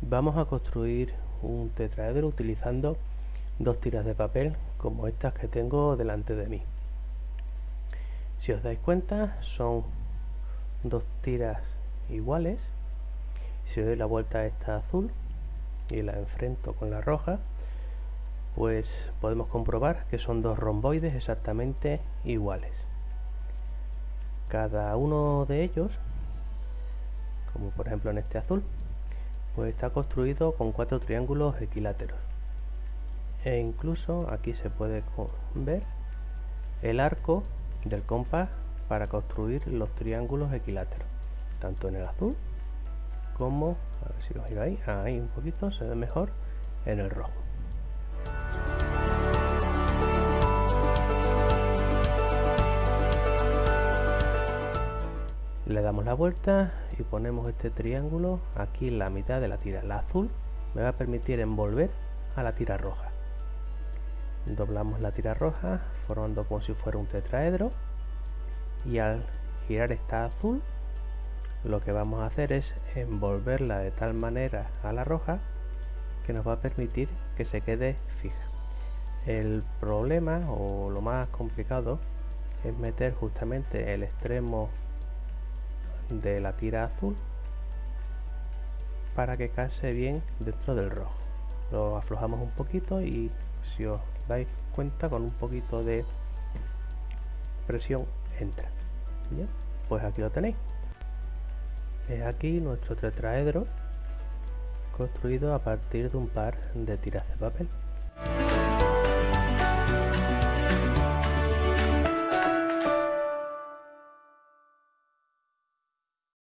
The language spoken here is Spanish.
vamos a construir un tetraedro utilizando dos tiras de papel como estas que tengo delante de mí. Si os dais cuenta son dos tiras iguales. Si doy la vuelta a esta azul y la enfrento con la roja pues podemos comprobar que son dos romboides exactamente iguales. Cada uno de ellos como por ejemplo en este azul pues está construido con cuatro triángulos equiláteros. E incluso aquí se puede ver el arco del compás para construir los triángulos equiláteros. Tanto en el azul como a ver si lo giro ahí, ahí un poquito se ve mejor en el rojo le damos la vuelta y ponemos este triángulo aquí en la mitad de la tira. La azul me va a permitir envolver a la tira roja. Doblamos la tira roja formando como si fuera un tetraedro. Y al girar esta azul lo que vamos a hacer es envolverla de tal manera a la roja que nos va a permitir que se quede fija. El problema o lo más complicado es meter justamente el extremo de la tira azul para que case bien dentro del rojo. Lo aflojamos un poquito y si os dais cuenta con un poquito de presión entra. Pues aquí lo tenéis. Es aquí nuestro tetraedro construido a partir de un par de tiras de papel